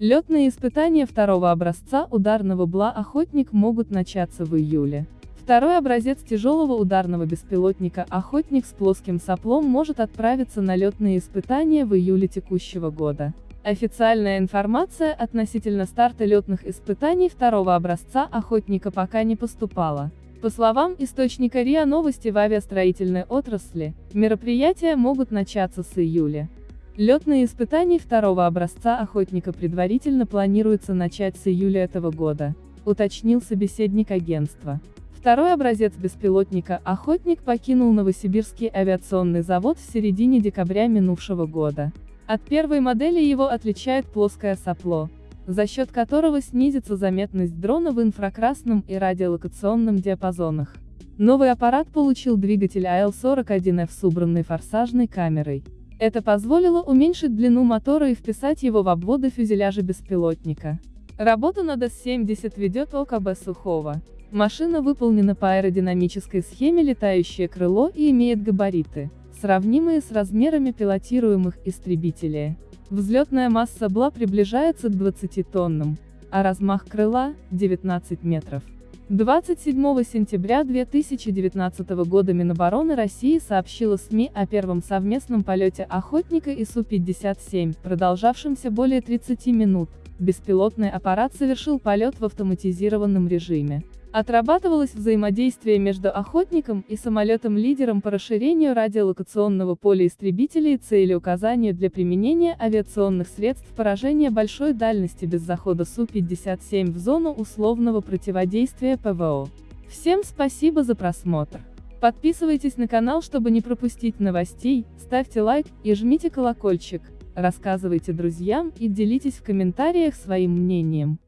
Летные испытания второго образца ударного БЛА «Охотник» могут начаться в июле. Второй образец тяжелого ударного беспилотника «Охотник» с плоским соплом может отправиться на летные испытания в июле текущего года. Официальная информация относительно старта летных испытаний второго образца «Охотника» пока не поступала. По словам источника РИА Новости в авиастроительной отрасли, мероприятия могут начаться с июля. Летные испытания второго образца «Охотника» предварительно планируется начать с июля этого года, уточнил собеседник агентства. Второй образец беспилотника «Охотник» покинул Новосибирский авиационный завод в середине декабря минувшего года. От первой модели его отличает плоское сопло, за счет которого снизится заметность дрона в инфракрасном и радиолокационном диапазонах. Новый аппарат получил двигатель АЛ-41F с убранной форсажной камерой. Это позволило уменьшить длину мотора и вписать его в обводы фюзеляжа беспилотника. Работу над С-70 ведет ОКБ Сухого. Машина выполнена по аэродинамической схеме летающее крыло и имеет габариты, сравнимые с размерами пилотируемых истребителей. Взлетная масса БЛА приближается к 20 тоннам, а размах крыла – 19 метров. 27 сентября 2019 года Минобороны России сообщила СМИ о первом совместном полете «Охотника» и Су-57, продолжавшемся более 30 минут. Беспилотный аппарат совершил полет в автоматизированном режиме. Отрабатывалось взаимодействие между охотником и самолетом-лидером по расширению радиолокационного поля истребителей и целеуказанию для применения авиационных средств поражения большой дальности без захода Су-57 в зону условного противодействия ПВО. Всем спасибо за просмотр. Подписывайтесь на канал, чтобы не пропустить новостей, ставьте лайк и жмите колокольчик, рассказывайте друзьям и делитесь в комментариях своим мнением.